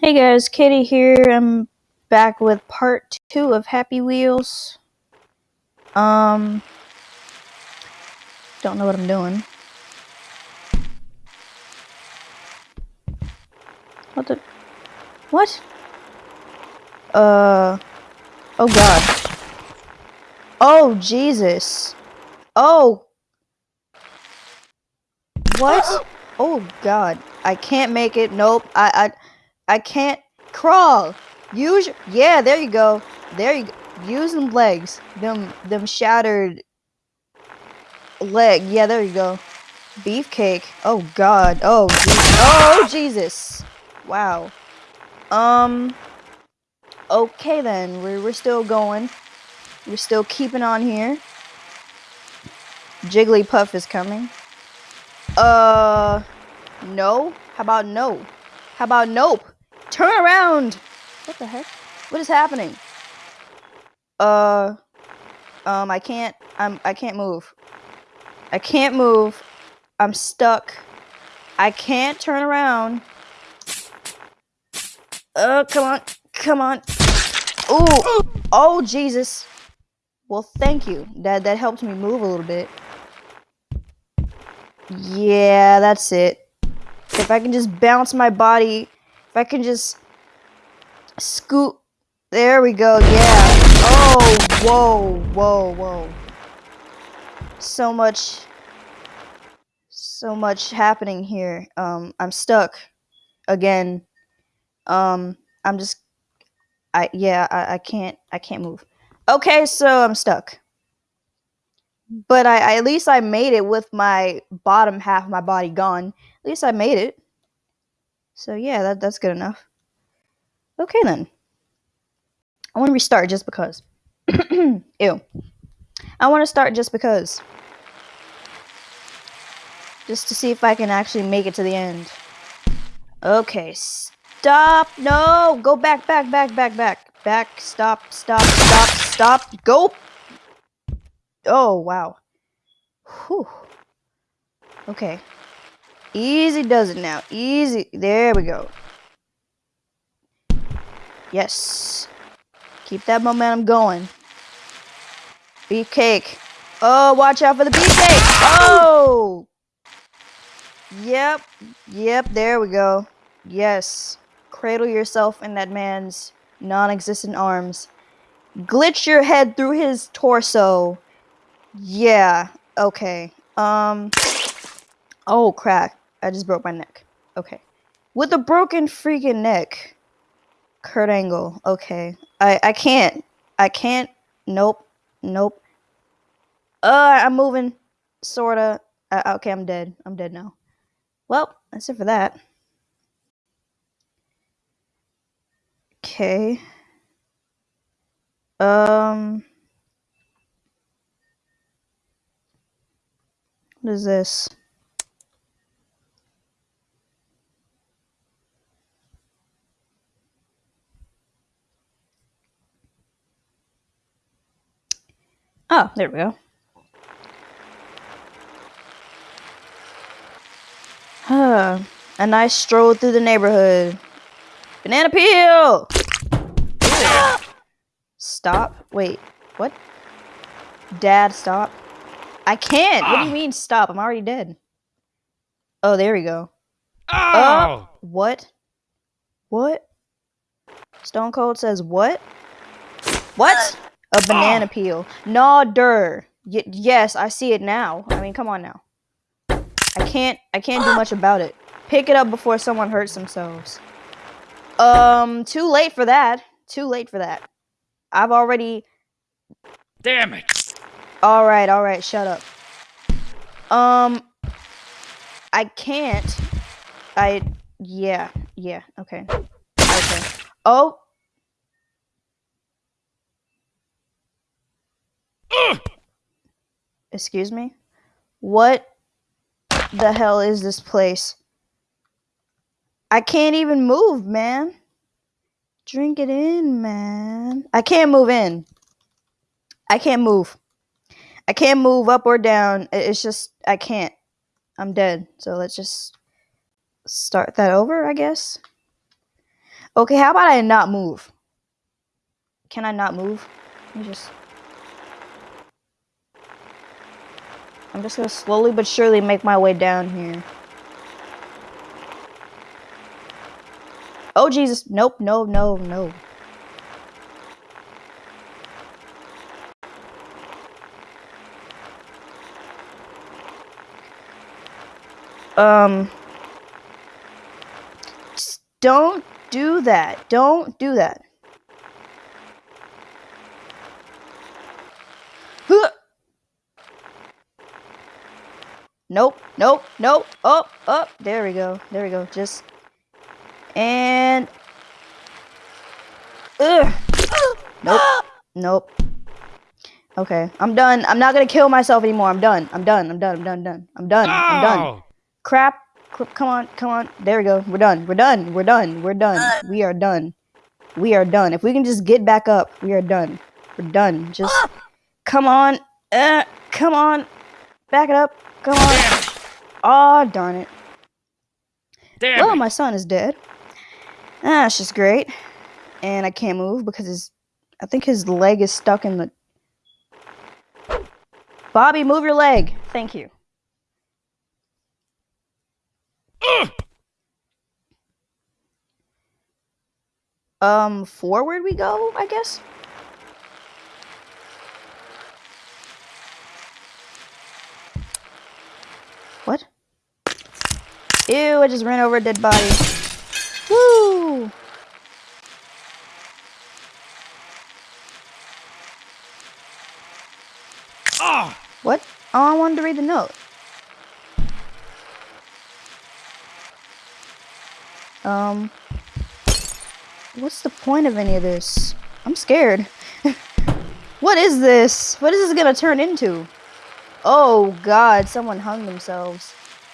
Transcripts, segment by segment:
Hey guys, Katie here. I'm back with part two of Happy Wheels. Um, don't know what I'm doing. What the? What? Uh, oh god. Oh Jesus. Oh. What? Oh god. I can't make it. Nope. I, I, I can't crawl. Use yeah, there you go. There you go. Use them legs. Them them shattered leg. Yeah, there you go. Beefcake. Oh god. Oh Oh Jesus. Wow. Um Okay then. We're we're still going. We're still keeping on here. Jigglypuff is coming. Uh no? How about no? How about nope? Turn around! What the heck? What is happening? Uh, um, I can't, I'm, I can't move. I can't move. I'm stuck. I can't turn around. Oh, come on. Come on. Ooh. Oh, Jesus. Well, thank you. That, that helped me move a little bit. Yeah, that's it. If I can just bounce my body if I can just scoot. There we go. Yeah. Oh, whoa, whoa, whoa. So much. So much happening here. Um, I'm stuck. Again. Um, I'm just. I yeah. I, I can't. I can't move. Okay, so I'm stuck. But I, I at least I made it with my bottom half of my body gone. At least I made it. So yeah, that, that's good enough. Okay then. I want to restart just because. Ew. I want to start just because. Just to see if I can actually make it to the end. Okay, stop. No, go back, back, back, back, back. Back, stop, stop, stop, stop. Go. Oh, wow. Whew. Okay. Easy does it now. Easy. There we go. Yes. Keep that momentum going. Beefcake. Oh, watch out for the beefcake. Oh! Yep. Yep, there we go. Yes. Cradle yourself in that man's non-existent arms. Glitch your head through his torso. Yeah. Okay. Um. Oh, crap. I just broke my neck. Okay. With a broken freaking neck. Kurt Angle. Okay. I, I can't. I can't. Nope. Nope. Uh, I'm moving. Sorta. Uh, okay, I'm dead. I'm dead now. Well, that's it for that. Okay. Um. What is this? Oh, there we go. Huh. A nice stroll through the neighborhood. Banana peel! Stop. Wait, what? Dad, stop. I can't. What do you mean stop? I'm already dead. Oh, there we go. Oh! Uh, what? What? Stone Cold says what? What? A banana Oh. peel. No, der. Y- yes, I see it now. I mean, come on now. I can't. I can't do much about it. Pick it up before someone hurts themselves. Um, too late for that. Too late for that. I've already. Damn it! All right, all right. Shut up. Um, I can't. I. Yeah. Yeah. Okay. Okay. Oh. Excuse me? What the hell is this place? I can't even move, man. Drink it in, man. I can't move in. I can't move. I can't move up or down. It's just, I can't. I'm dead. So let's just start that over, I guess. Okay, how about I not move? Can I not move? Let me just. I'm just gonna slowly but surely make my way down here. Oh Jesus! Nope! No! No! No! Um. Don't do that. Don't do that. Huh. Nope, nope, nope. Up, up. There we go. There we go. Just and Ugh. Nope. Nope. Okay, I'm done. I'm not gonna kill myself anymore. I'm done. I'm done. I'm done. I'm done. Done. I'm done. I'm done. Oh! Crap. Come on. Come on. There we go. We're done. We're done. We're done. We're done. We are done. We are done. If we can just get back up, we are done. We're done. Just come on. Uh, come on. Back it up. Come on. Damn! Oh, darn it. Damn Well, it! my son is dead. Ah, That's just great. And I can't move because his, I think his leg is stuck in the. Bobby, move your leg. Thank you. Ugh! Um, forward we go, I guess. What? Ew, I just ran over a dead body. Woo! Oh! What? Oh, I wanted to read the note. Um, what's the point of any of this? I'm scared. what is this? What is this gonna turn into? Oh god, someone hung themselves.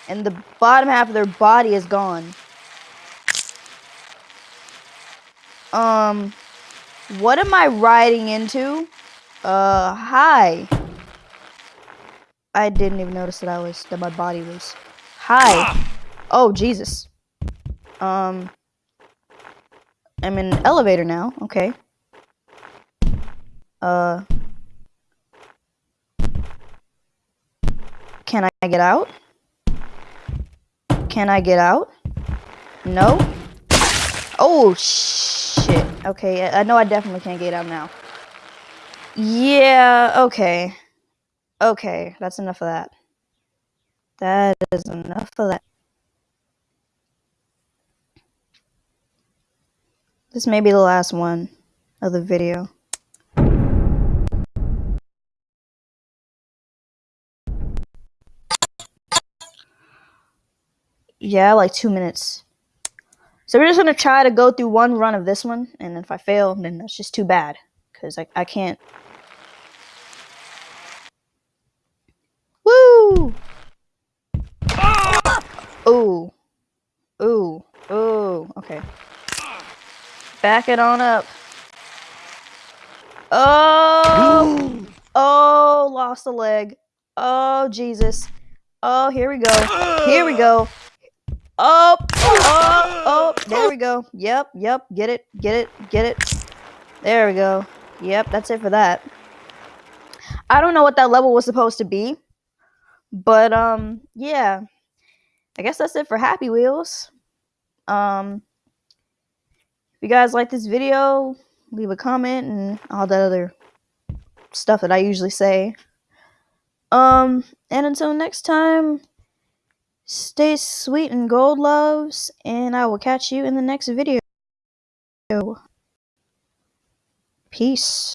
And the bottom half of their body is gone. Um, what am I riding into? Uh, hi. I didn't even notice that I was that my body was. Hi. Oh Jesus. Um. I'm in an elevator now. Okay. Uh. Can I get out? Can I get out? No. Oh shit. Okay, I know I definitely can't get out now. Yeah. Okay. Okay, that's enough of that. That is enough of that. This may be the last one of the video. Yeah, like two minutes. So we're just gonna try to go through one run of this one, and if I fail, then that's just too bad. Because I, I can't. Woo! Ooh. Ooh. Ooh. Okay. Back it on up. Oh! Oh, lost a leg. Oh, Jesus. Oh, here we go. Here we go. Oh, oh, oh, there we go. Yep, yep. Get it, get it, get it. There we go. Yep, that's it for that. I don't know what that level was supposed to be. But, um, yeah. I guess that's it for Happy Wheels. Um, if you guys like this video, leave a comment and all that other stuff that I usually say. Um, and until next time, stay sweet and gold loves, and I will catch you in the next video. Peace.